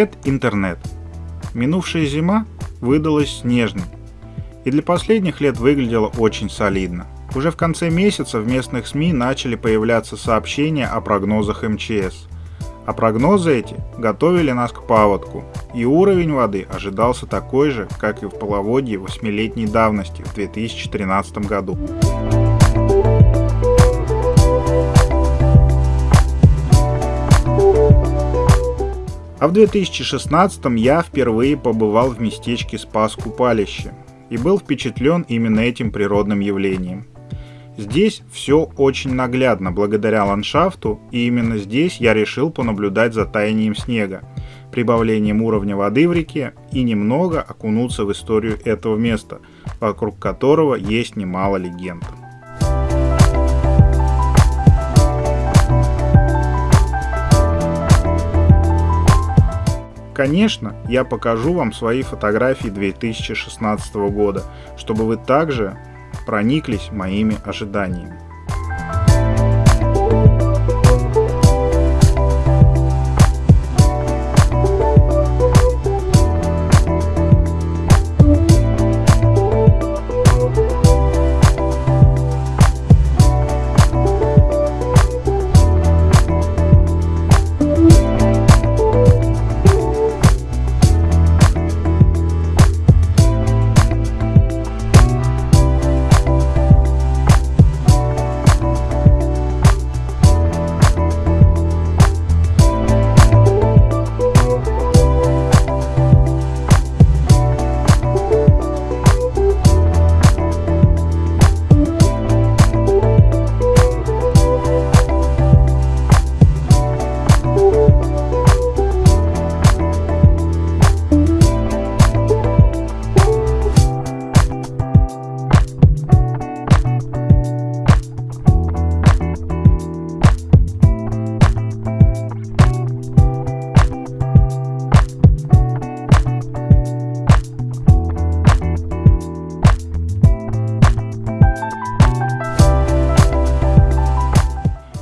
Привет, интернет! Минувшая зима выдалась снежной и для последних лет выглядела очень солидно. Уже в конце месяца в местных СМИ начали появляться сообщения о прогнозах МЧС. А прогнозы эти готовили нас к паводку, и уровень воды ожидался такой же, как и в половодье восьмилетней давности в 2013 году. А в 2016 я впервые побывал в местечке Спас-Купалище и был впечатлен именно этим природным явлением. Здесь все очень наглядно благодаря ландшафту, и именно здесь я решил понаблюдать за таянием снега, прибавлением уровня воды в реке и немного окунуться в историю этого места, вокруг которого есть немало легенд. Конечно, я покажу вам свои фотографии 2016 года, чтобы вы также прониклись моими ожиданиями.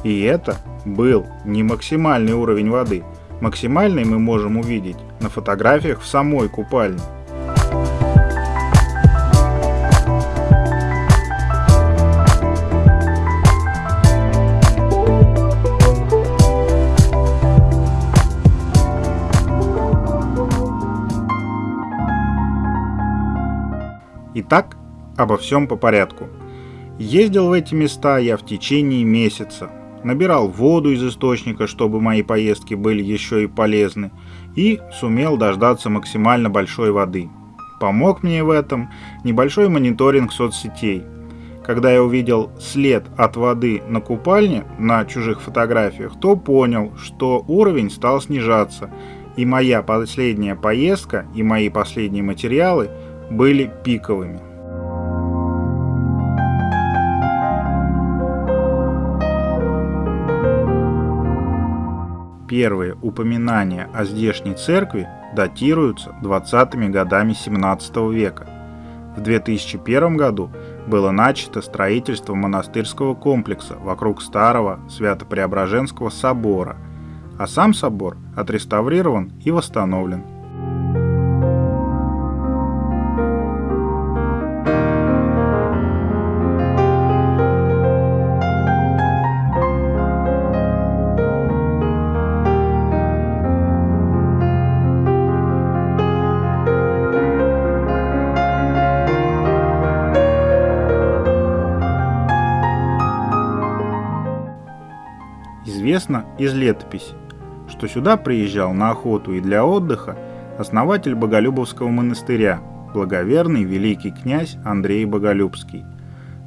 И это был не максимальный уровень воды. Максимальный мы можем увидеть на фотографиях в самой купальне. Итак, обо всем по порядку. Ездил в эти места я в течение месяца, набирал воду из источника, чтобы мои поездки были еще и полезны, и сумел дождаться максимально большой воды. Помог мне в этом небольшой мониторинг соцсетей. Когда я увидел след от воды на купальне на чужих фотографиях, то понял, что уровень стал снижаться, и моя последняя поездка и мои последние материалы были пиковыми. Первые упоминания о здешней церкви датируются 20-ми годами 17 века. В 2001 году было начато строительство монастырского комплекса вокруг старого Свято-Преображенского собора, а сам собор отреставрирован и восстановлен. Из летописи, что сюда приезжал на охоту и для отдыха основатель Боголюбовского монастыря, благоверный великий князь Андрей Боголюбский.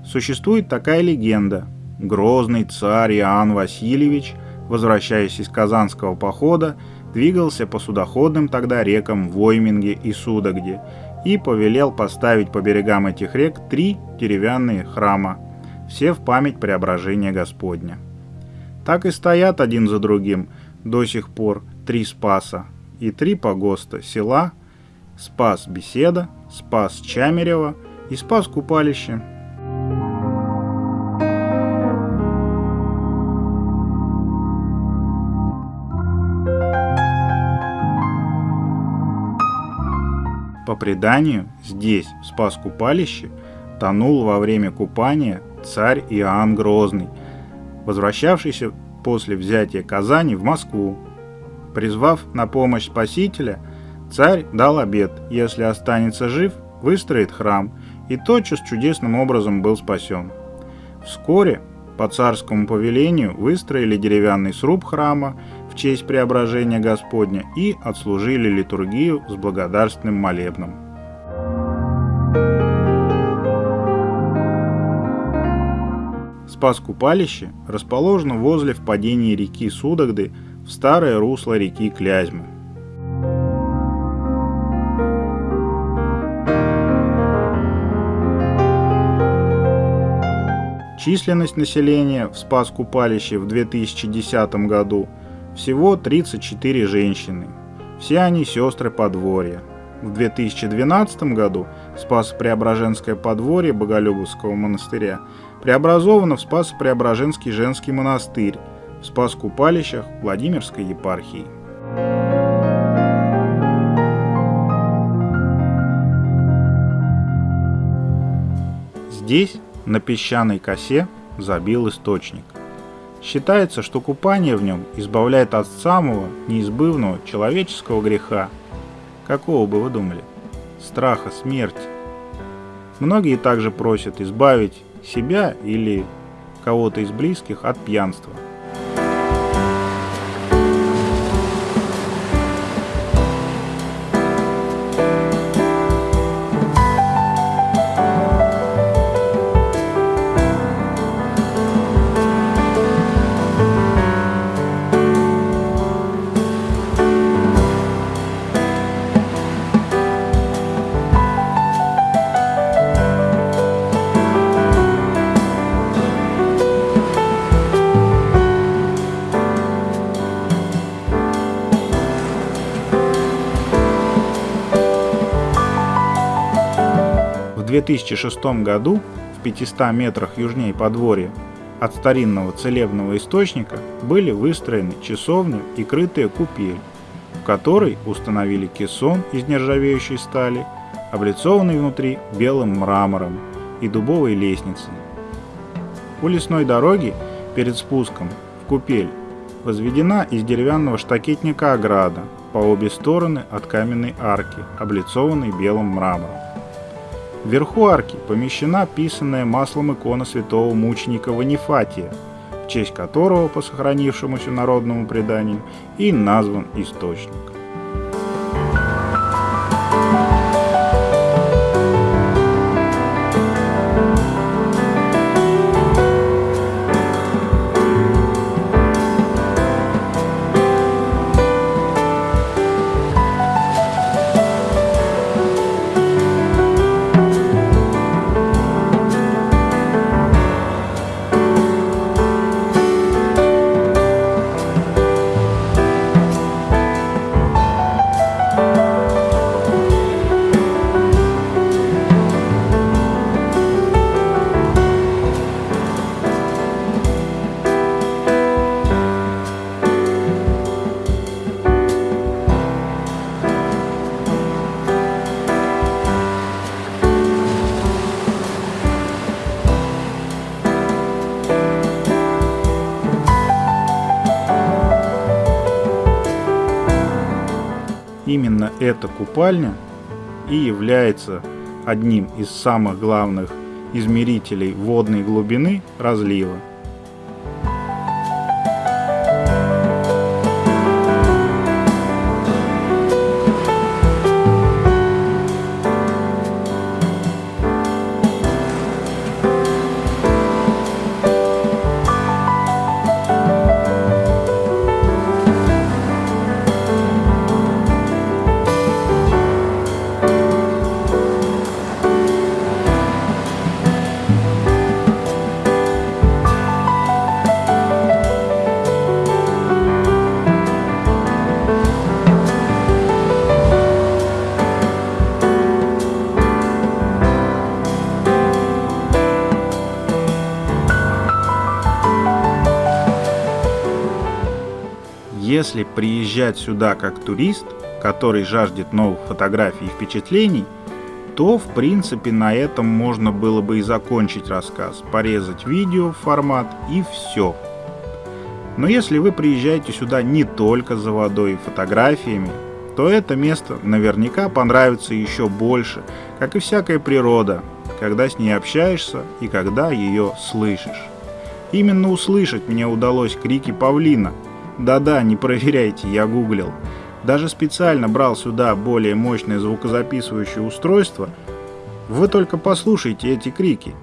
Существует такая легенда. Грозный царь Иоанн Васильевич, возвращаясь из Казанского похода, двигался по судоходным тогда рекам Войминге и Судогде и повелел поставить по берегам этих рек три деревянные храма, все в память преображения Господня. Так и стоят один за другим до сих пор три спаса и три погоста села, спас Беседа, спас Чамерева и спас Купалище. По преданию, здесь, в Спас-Купалище, тонул во время купания царь Иоанн Грозный, возвращавшийся после взятия Казани в Москву. Призвав на помощь Спасителя, царь дал обет, если останется жив, выстроит храм, и тотчас чудесным образом был спасен. Вскоре по царскому повелению выстроили деревянный сруб храма в честь преображения Господня и отслужили литургию с благодарственным молебном. Спас-Купалище расположено возле впадения реки Судогды в старое русло реки Клязьмы. Численность населения в Спас-Купалище в 2010 году всего 34 женщины. Все они сестры подворья. В 2012 году Спас-Преображенское подворье Боголюбовского монастыря преобразовано в Спас-Преображенский женский монастырь в Спас-Купалищах Владимирской епархии. Здесь на песчаной косе забил источник. Считается, что купание в нем избавляет от самого неизбывного человеческого греха. Какого бы вы думали? Страха смерти. Многие также просят избавить себя или кого-то из близких от пьянства – 2006 году в 500 метрах южнее подворья от старинного целебного источника были выстроены часовня и крытая купель, в которой установили кессон из нержавеющей стали, облицованный внутри белым мрамором и дубовой лестницей. У лесной дороги перед спуском в купель возведена из деревянного штакетника ограда по обе стороны от каменной арки, облицованной белым мрамором. Вверху арки помещена писанная маслом икона святого мученика Ванифатия, в честь которого, по сохранившемуся народному преданию, и назван источник. Эта купальня и является одним из самых главных измерителей водной глубины разлива – Если приезжать сюда как турист, который жаждет новых фотографий и впечатлений, то в принципе на этом можно было бы и закончить рассказ, порезать видео в формат и все. Но если вы приезжаете сюда не только за водой и фотографиями, то это место наверняка понравится еще больше, как и всякая природа, когда с ней общаешься и когда ее слышишь. Именно услышать мне удалось крики павлина. Да-да, не проверяйте, я гуглил. Даже специально брал сюда более мощное звукозаписывающее устройство. Вы только послушайте эти крики.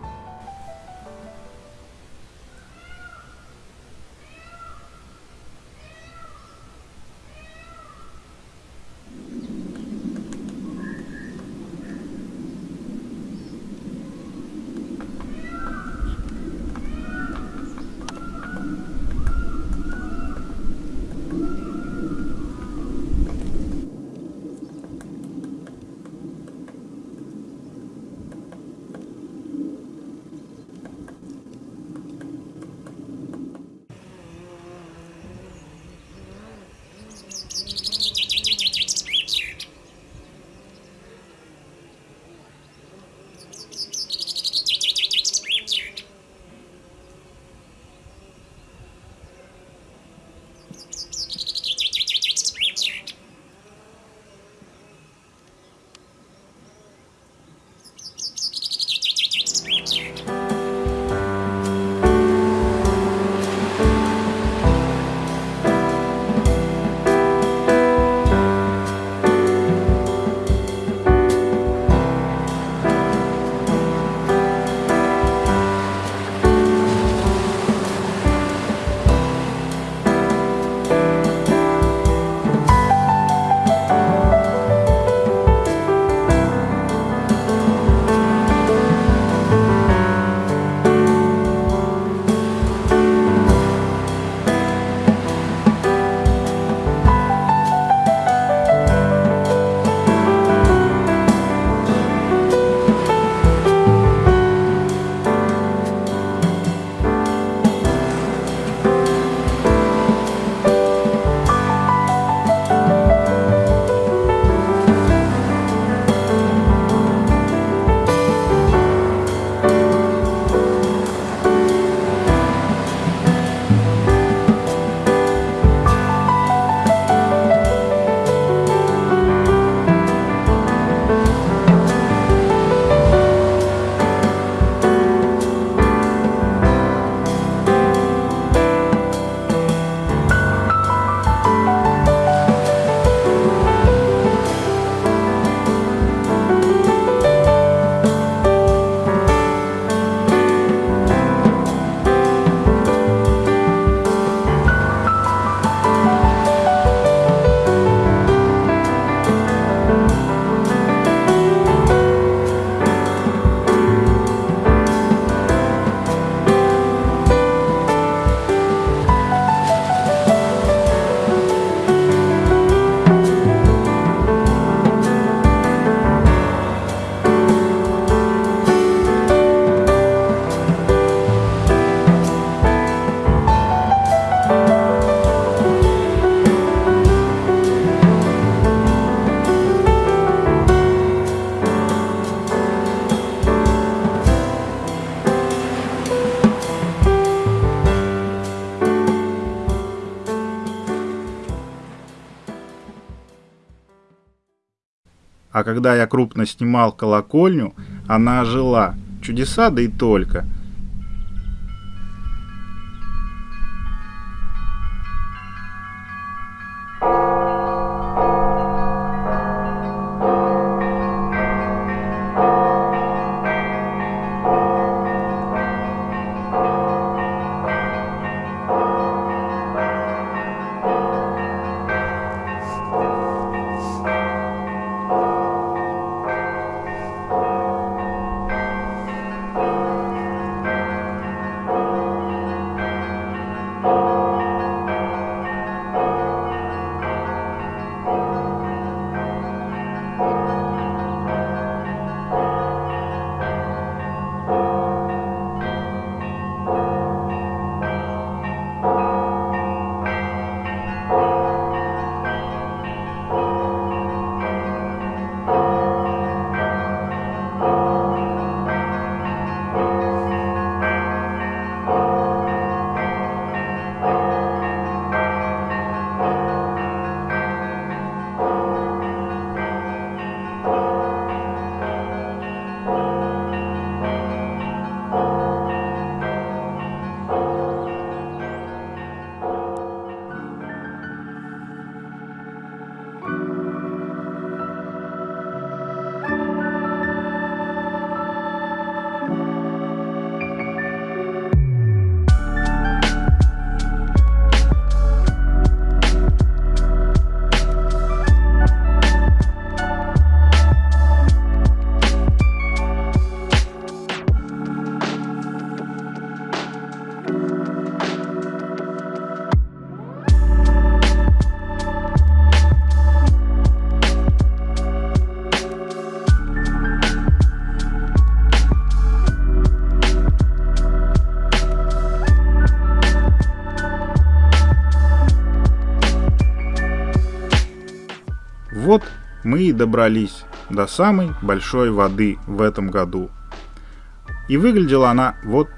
А когда я крупно снимал колокольню, она ожила. Чудеса, да и только – мы и добрались до самой большой воды в этом году. И выглядела она вот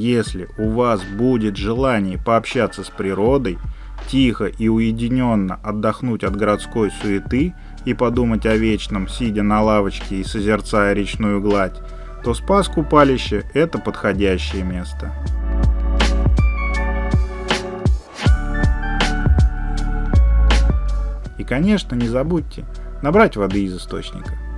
Если у вас будет желание пообщаться с природой, тихо и уединенно отдохнуть от городской суеты и подумать о вечном, сидя на лавочке и созерцая речную гладь, то спас купалище – это подходящее место. И, конечно, не забудьте набрать воды из источника.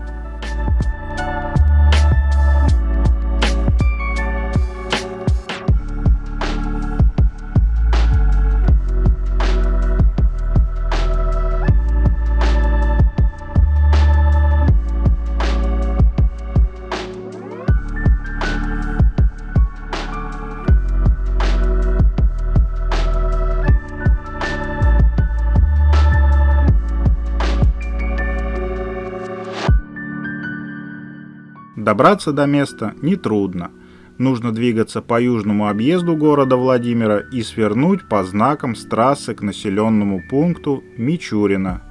Добраться до места нетрудно. Нужно двигаться по южному объезду города Владимира и свернуть по знакам с трассы к населенному пункту Мичурина.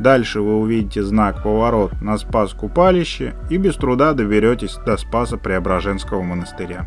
Дальше вы увидите знак «Поворот» на Спас-Купалище и без труда доберетесь до Спаса Преображенского монастыря.